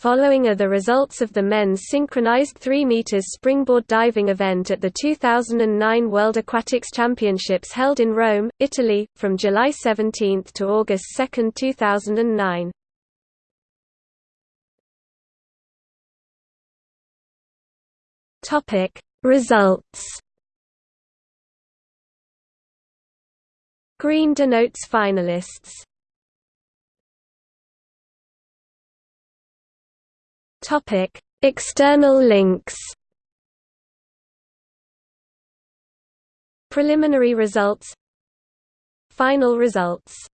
Following are the results of the men's synchronized 3 meters springboard diving event at the 2009 World Aquatics Championships held in Rome, Italy, from July 17 to August 2, 2009. Topic Results Green denotes finalists. External links. Preliminary results. Final results